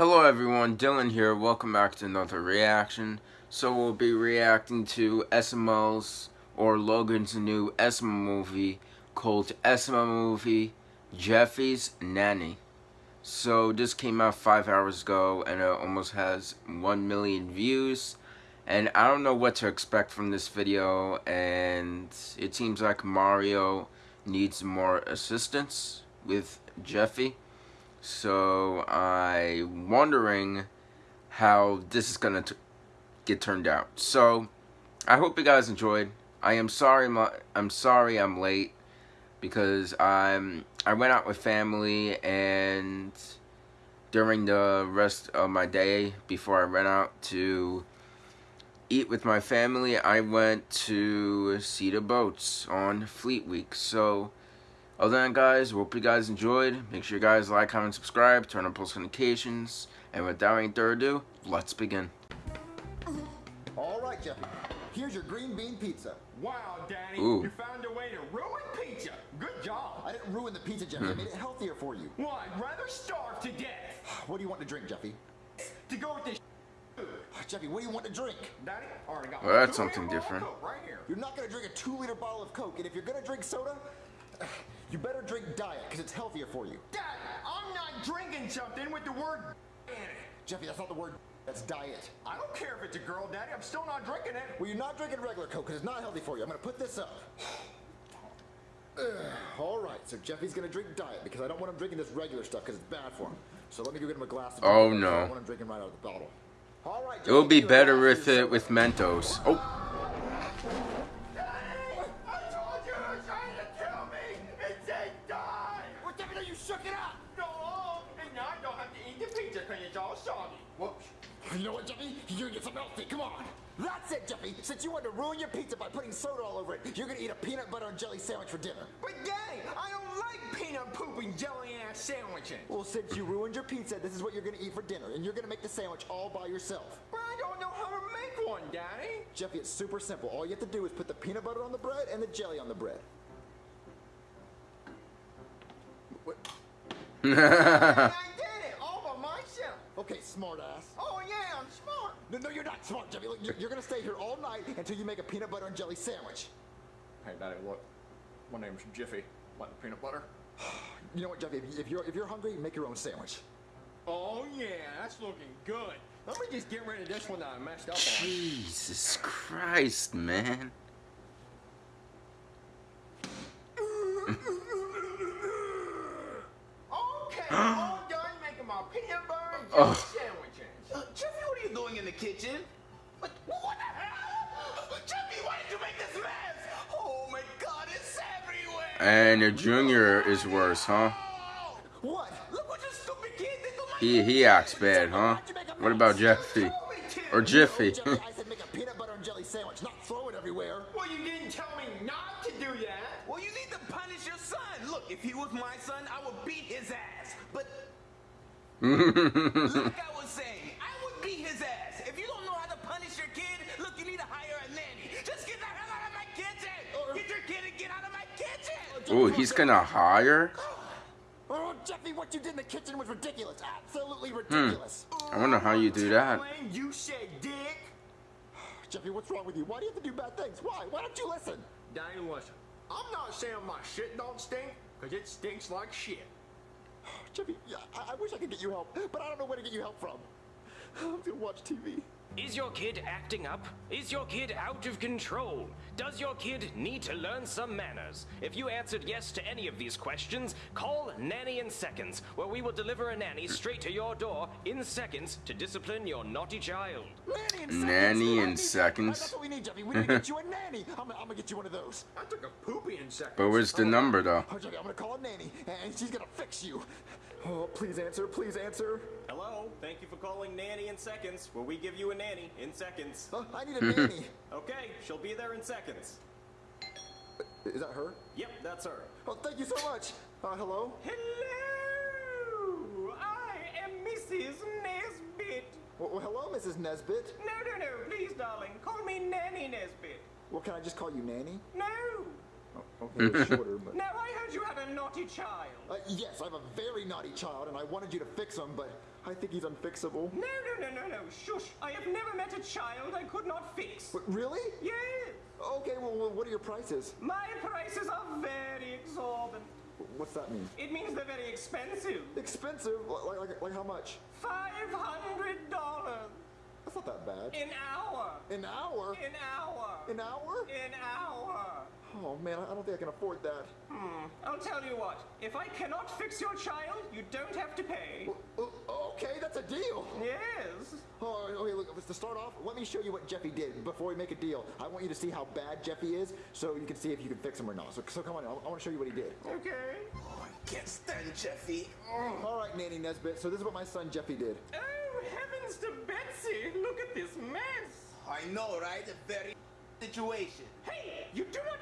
Hello everyone, Dylan here. Welcome back to another reaction. So we'll be reacting to SML's or Logan's new SML movie called SML Movie Jeffy's Nanny. So this came out five hours ago and it almost has 1 million views. And I don't know what to expect from this video and it seems like Mario needs more assistance with Jeffy. So I'm wondering how this is gonna get turned out. So I hope you guys enjoyed. I am sorry I'm sorry I'm late because I'm I went out with family and during the rest of my day before I went out to eat with my family I went to see the boats on Fleet Week so other than that, guys, hope you guys enjoyed. Make sure you guys like, comment, subscribe, turn on post notifications. And without any further ado, let's begin. All right, Jeffy. Here's your green bean pizza. Wow, Danny, Ooh. you found a way to ruin pizza. Good job. I didn't ruin the pizza, Jeffy. I made it hmm. healthier for you. Well, I'd rather starve to death. What do you want to drink, Jeffy? To go with this Jeffy, what do you want to drink? Daddy, already got Well, that's something different. Right here. You're not going to drink a two-liter bottle of Coke, and if you're going to drink soda, you better drink Diet, because it's healthier for you. Dad, I'm not drinking something with the word in it. Jeffy, that's not the word. That's Diet. I don't care if it's a girl, Daddy. I'm still not drinking it. Well, you're not drinking regular Coke, because it's not healthy for you. I'm going to put this up. All right, so Jeffy's going to drink Diet, because I don't want him drinking this regular stuff, because it's bad for him. So let me go get him a glass of Oh, Diet, 'cause I no. want him drinking right out of the bottle. All right, It will be give you a better glass with it with Mentos. Oh, shook it up! No, and now I don't have to eat the pizza because it's all soggy. Whoops. You know what, Jeffy? You're gonna get some healthy. Come on. That's it, Jeffy. Since you wanted to ruin your pizza by putting soda all over it, you're gonna eat a peanut butter and jelly sandwich for dinner. But Daddy, I don't like peanut poop and jelly ass sandwiches. Well, since you ruined your pizza, this is what you're gonna eat for dinner, and you're gonna make the sandwich all by yourself. But I don't know how to make one, Daddy. Jeffy, it's super simple. All you have to do is put the peanut butter on the bread and the jelly on the bread. What? I did it all by myself. Okay, smartass. Oh yeah, I'm smart. No, no, you're not smart, Jeffy. Look, you're, you're gonna stay here all night until you make a peanut butter and jelly sandwich. Hey, Daddy, look. My name's Jiffy. Want the peanut butter? You know what, Jeffy? If, if you're if you're hungry, make your own sandwich. Oh yeah, that's looking good. Let me just get rid of this one that I messed up on. Jesus Christ, man. Okay, done making my peanut butter and jelly sandwiches. Uh, what are you doing in the kitchen? What, what the hell? Why did you make this mess? Oh my god, it's everywhere! And junior is worse, huh? What? look what you stupid kid did to my He he acts bad, huh? What about Jeffy? Or Jiffy? Jeffy, I said make a peanut butter and jelly sandwich, not throw it everywhere. Well, you didn't tell me not to do that. Well, you need to punish your son. Look, if he was my son, I would beat his ass. But mm-hmm. like I was saying, I would beat his ass. If you don't know how to punish your kid, look, you need to hire a nanny. Just get the hell out of my kitchen. Get your kid and get out of my kitchen. Oh, he's gonna hire? Oh, Jeffy, what you did in the kitchen was ridiculous. Absolutely hmm. ridiculous. I wonder how you do that. You said dick. Jeffy, what's wrong with you? Why do you have to do bad things? Why? Why don't you listen? Daddy, listen. I'm not saying my shit don't stink, because it stinks like shit. Jeffy, I, I wish I could get you help, but I don't know where to get you help from. I'm gonna watch TV. Is your kid acting up? Is your kid out of control? Does your kid need to learn some manners? If you answered yes to any of these questions, call Nanny in Seconds, where we will deliver a nanny straight to your door in seconds to discipline your naughty child. Nanny in seconds. Nanny in need- seconds. That's what we need, Jeffy. We need to get you a nanny. I'm, gonna- I'm gonna get you one of those. I took a poopy in seconds. But where's the oh, number though? Oh, Jeffy, I'm gonna call a nanny, and she's gonna fix you. Oh, please answer, please answer. Hello, thank you for calling Nanny in Seconds, where we give you a nanny in seconds. Oh, I need a nanny. Okay, she'll be there in seconds. Is that her? Yep, that's her. Oh, thank you so much. Uh, hello? Hello, I am Mrs. Nesbit. Well, well, hello, Mrs. Nesbit. No, no, no, please, darling, call me Nanny Nesbit. Well, can I just call you Nanny? No, Okay, it's shorter, but. Now, I heard you had a naughty child. Uh, yes, I'm a very naughty child, and I wanted you to fix him, but I think he's unfixable. No, no, no, no, no. Shush. I have never met a child I could not fix. But really? Yes. Okay, well, well, what are your prices? My prices are very exorbitant. What's that mean? It means they're very expensive. Expensive? Like, like, like how much? Five hundred dollars That's not that bad. an hour. An hour? An hour. An hour? An hour. Oh man, I I don't think I can afford that. Hmm. I'll tell you what. If I cannot fix your child, you don't have to pay. Uh, Okay, that's a deal. Yes. Oh, okay, look, to start off, let me show you what Jeffy did before we make a deal. I want you to see how bad Jeffy is, so you can see if you can fix him or not. So, so come on, I, I want to show you what he did. Okay. Oh, I can't stand Jeffy. All right, Nanny Nesbitt, so this is what my son Jeffy did. Oh, heavens to Betsy! Look at this mess! I know, right? A very situation. Hey, you do not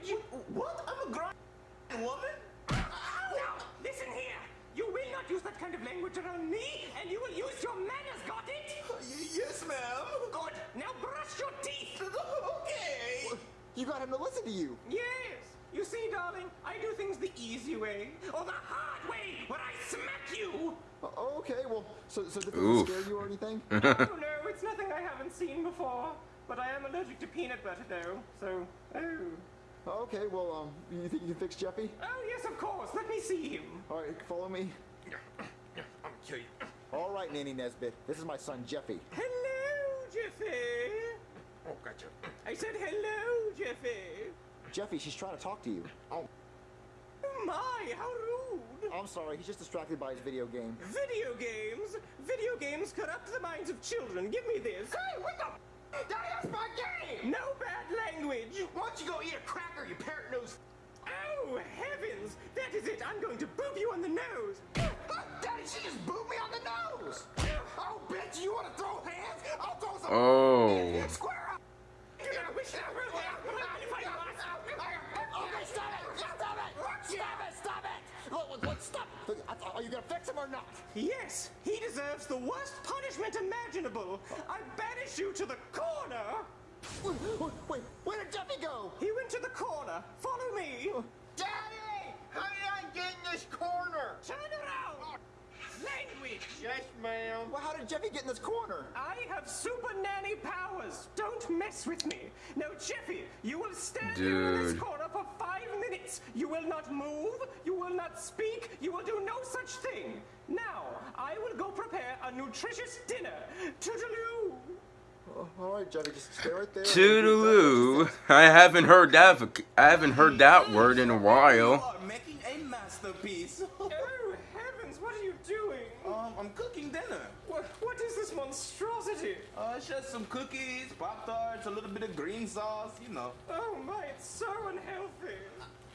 language! What? I'm a grown woman? Now, listen here! You will not use that kind of language around me, and you will use your manners, got it? Yes, ma'am. Good! Now brush your teeth! okay. You got him to listen to you. Yes! You see, darling, I do things the easy way, or the hard way, where I smack you! Okay, well, so, so did Oof. this scare you or anything? oh no, it's nothing I haven't seen before. But I am allergic to peanut butter though, so oh. Okay, well, um, you think you can fix Jeffy? Oh yes, of course. Let me see him. All right, follow me. I'm gonna kill you. All right, Nanny Nesbitt, this is my son Jeffy. Hello, Jeffy. Oh, gotcha. I said hello, Jeffy. Jeffy, she's trying to talk to you. Oh my, how rude. I'm sorry, he's just distracted by his video game. Video games? Video games corrupt the minds of children. Give me this. Hey, what the? F- Daddy, that's my game. No bad language. Why don't you go eat a cracker, you parrot nose? Oh, heavens. That is it. I'm going to boop you on the nose. Daddy, she just booed me on the nose. Oh, bitch, you want to throw hands? I'll throw some. Oh. Square up. You're wish that gonna fix him or not? Yes, he deserves the worst punishment imaginable. I banish you to the corner. Wait, wait, wait, where did Jeffy go? He went to the corner. Follow me. Daddy, how did I get in this corner? Turn around. Oh. Language. Yes, ma'am. Well, how did Jeffy get in this corner? I have super nanny powers. Don't mess with me. Now, Jeffy, you will stand here in this corner for not move. You will not speak. You will do no such thing. Now, I will go prepare a nutritious dinner. Toodaloo. All right, Jeffy, just stay right there. Toodaloo. I haven't heard that. voc- I haven't heard that word in a You while. are making a masterpiece. Oh, heavens, what are you doing? um, I'm cooking dinner. What, what is this monstrosity? Uh, it's just some cookies, pop tarts, a little bit of green sauce. You know, Oh my, it's so unhealthy.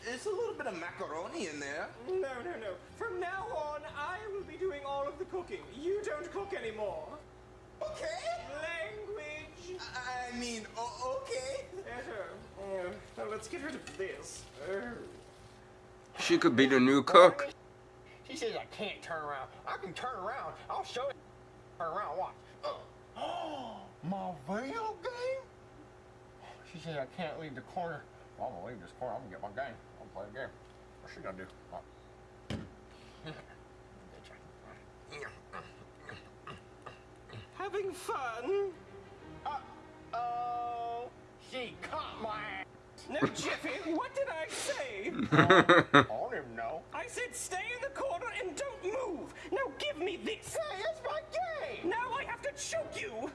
It's a little bit of macaroni in there. No, no, no. From now on, I will be doing all of the cooking. You don't cook anymore. Okay. Language. I I mean, okay. Uh, uh, let's get rid of this. Oh. She could be the new cook. She says I can't turn around. I can turn around. I'll show you. Turn around, watch. Oh, my video game? She says I can't leave the corner. Well, I'm gonna leave this corner. I'm gonna get my game. Play a game. What's she gonna do? Oh. Having fun? Oh, she caught my. No, Jiffy, what did I say? I don't even know. I said stay in the corner and don't move. Now give me this. Hey, it's my game. Now I have to choke you.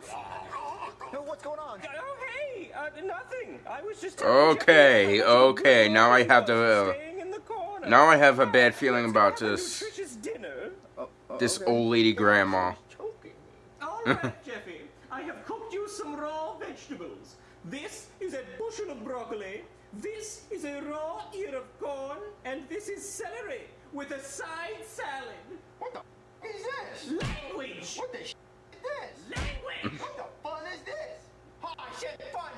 No, what's going on? Oh, hey, uh, nothing. I was just. Okay, Jeffy, I want you okay, now I have to, uh, staying in the corner. Now I have a bad feeling Let's about have a this. nutritious dinner. This old lady grandma. All right, Jeffy. I have cooked you some raw vegetables. This is a bushel of broccoli. This is a raw ear of corn, and this is celery with a side salad. What the f- is this? Language. What the sh- is this? Language. What the fun is this? Oh, shit, fun.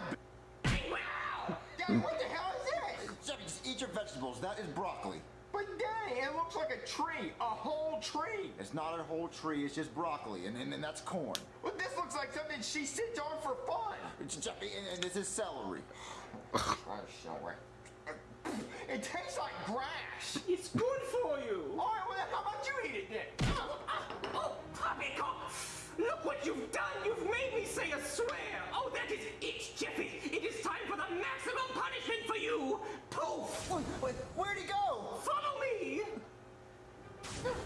Wow. Daddy, what the hell is this? Just eat your vegetables. That is broccoli. But Daddy, it looks like a tree, a whole tree. It's not a whole tree, it's just broccoli, and, and, and that's corn. Well, this looks like something she sits on for fun. It's Jeffy, and, and this is celery. Oh, sorry. It tastes like grass. It's good for you. All right, well, how about you eat it then? Ah, ah, oh, Poppycock! Look what you've done! You've made me say a swear! Oh, that is it, Jeffy! It is time for the maximum punishment for you! Poof! Wait, wait, where'd he go? Follow me!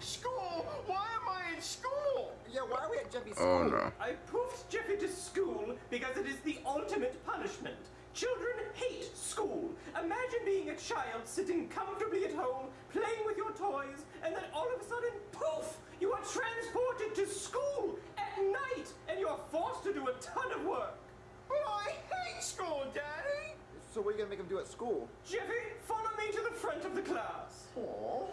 School? Why am I in school? Yeah, why are we at Jeffy's oh, school? Oh no. I poofed Jeffy to school because it is the ultimate punishment. Children hate school. Imagine being a child sitting comfortably at home, playing with your toys, and then all of a sudden, poof, you are transported to school at night, and you're forced to do a ton of work. But I hate school, Daddy. So what are you gonna make him do at school? Jeffy, follow me to the front of the class. Aw.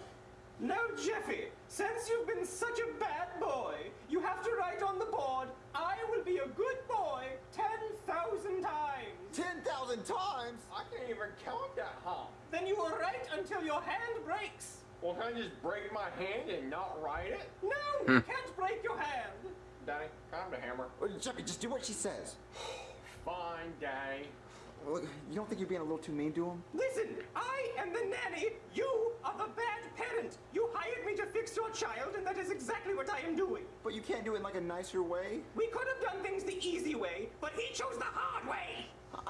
Now, Jeffy, since you've been such a bad boy, you have to write on the board, I will be a good boy 10,000 times. 10,000 times? I can't even count that high. Then you will write until your hand breaks. Well, can I just break my hand and not write it? No, you hmm. can't break your hand. Daddy, can I have the hammer? Well, Jeffy, just do what she says. Fine, Daddy. Look, you don't think you're being a little too mean to him? Listen, I am the nanny. You are the bad parent. You hired me to fix your child, and that is exactly what I am doing. But you can't do it in like a nicer way. We could have done things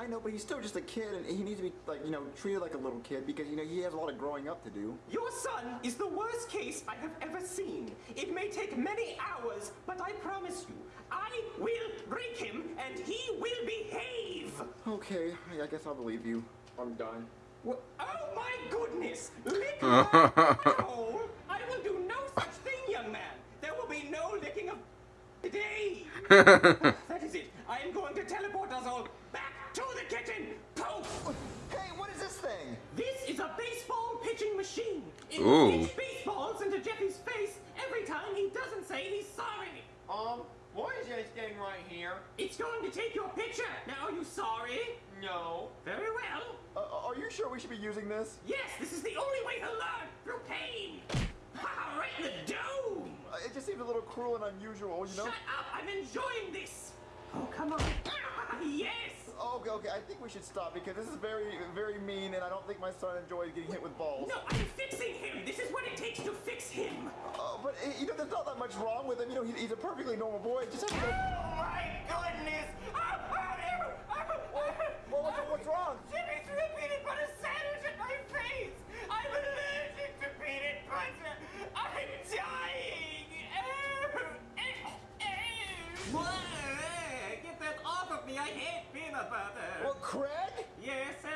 know, but he's still just a kid, and he needs to be like, you know, treated like a little kid because you know he has a lot of growing up to do. Your son is the worst case I have ever seen. It may take many hours, but I promise you, I will break him and he will behave. Okay, I I guess I'll believe you. I'm done. Wha- Oh my goodness! Lick my butthole? I will do no such thing, young man. There will be no licking of today. that is it. I am going to teleport us all back to the kitchen. Poof! Hey, what is this thing? This is a baseball pitching machine. It Ooh. will pitch baseballs into Jeffy's face every time he doesn't say he's sorry. Um, what is this thing right here? It's going to take your picture. Now, are you sorry? No. Very well. Uh, are you sure we should be using this? Yes, this is the only way to learn through pain. Ha, right in the dome. Uh, it just seems a little cruel and unusual, you know? Shut up! I'm enjoying this. Oh, come on. Ah, yes. Oh, okay, okay, I think we should stop because this is very, very mean, and I don't think my son enjoys getting hit with balls. No, I'm fixing him. This is what it takes to fix him. Oh, but, uh, you know, there's not that much wrong with him. You know, he's a perfectly normal boy. Just have to go... Oh my goodness!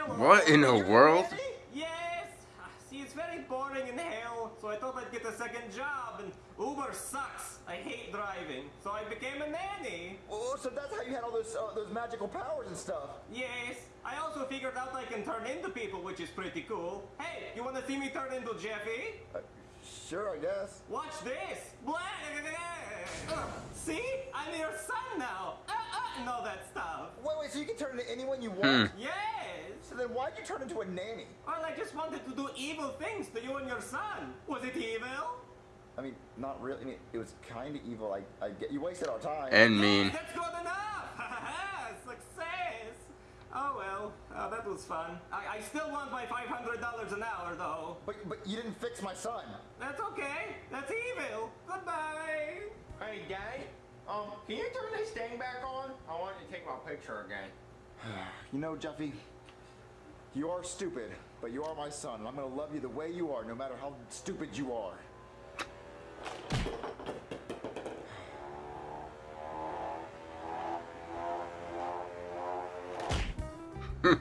What in the world? Yes! See, it's very boring in hell, so I thought I'd get a second job, and Uber sucks. I hate driving, so I became a nanny. Oh, so that's how you had all those uh, those magical powers and stuff. Yes, I also figured out I can turn into people, which is pretty cool. Hey, you wanna see me turn into Jeffy? Uh, sure, I guess. Watch this! Blah, uh, see? I'm your son now! And all that stuff. Wait, wait, so you can turn into anyone you want? Hmm. Yes! So then why'd you turn into a nanny? Well, I just wanted to do evil things to you and your son. Was it evil? I mean, not really. I mean, it was kind of evil. I, I get you wasted our time. And mean. That's good enough! Success! Oh well, uh, that was fun. I, I still want my $500 an hour though. but but you didn't fix my son. That's okay. That's evil. Goodbye. Hey, Daddy. Um, can you turn this thing back on? I want you to take my picture again. You know, Jeffy, you are stupid, but you are my son, and I'm gonna love you the way you are, no matter how stupid you are.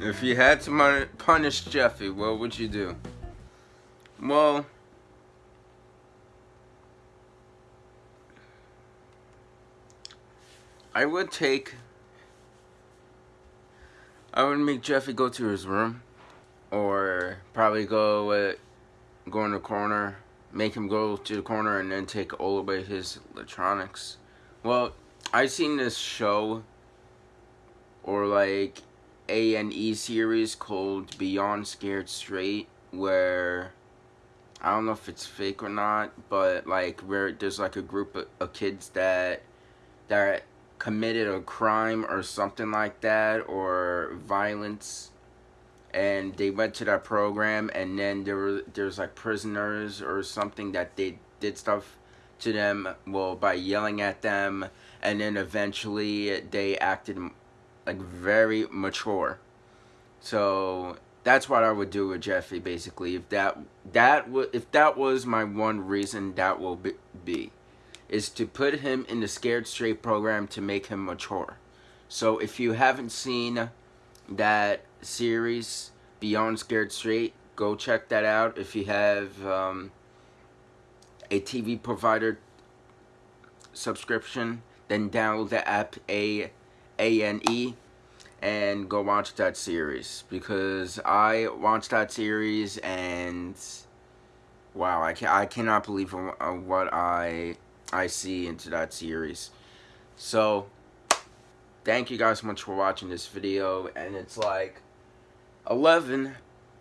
If you had to punish Jeffy, what would you do? Well, I would take. I would make Jeffy go to his room, or probably go uh, go in the corner, make him go to the corner, and then take all away his electronics. Well, I seen this show, or like a and E series called Beyond Scared Straight, where I don't know if it's fake or not, but like where there's like a group of, of kids that that committed a crime or something like that or violence. And they went to that program and then there were there's like prisoners or something that they did stuff to them well by yelling at them. And then eventually they acted like very mature. So that's what I would do with Jeffy basically if that that if that was my one reason that will be is to put him in the scared straight program to make him mature. So if you haven't seen that series Beyond Scared Straight go check that out. If you have um, a TV provider subscription then download the app A A N E and go watch that series. Because I watched that series and wow I can I cannot believe what I I see into that series so thank you guys so much for watching this video and it's like 11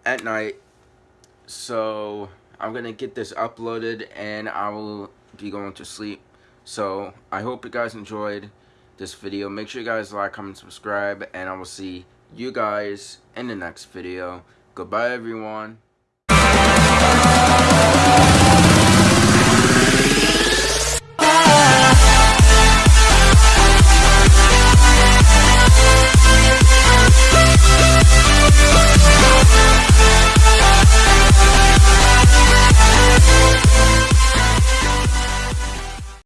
at night so I'm gonna get this uploaded and I will be going to sleep so I hope you guys enjoyed this video. Make sure you guys like, comment, subscribe, and I will see you guys in the next video. Goodbye, everyone.